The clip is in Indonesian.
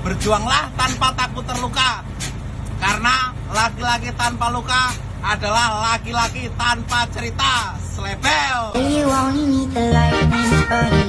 Berjuanglah tanpa takut terluka. Karena laki-laki tanpa luka adalah laki-laki tanpa cerita. Selebel. You only need the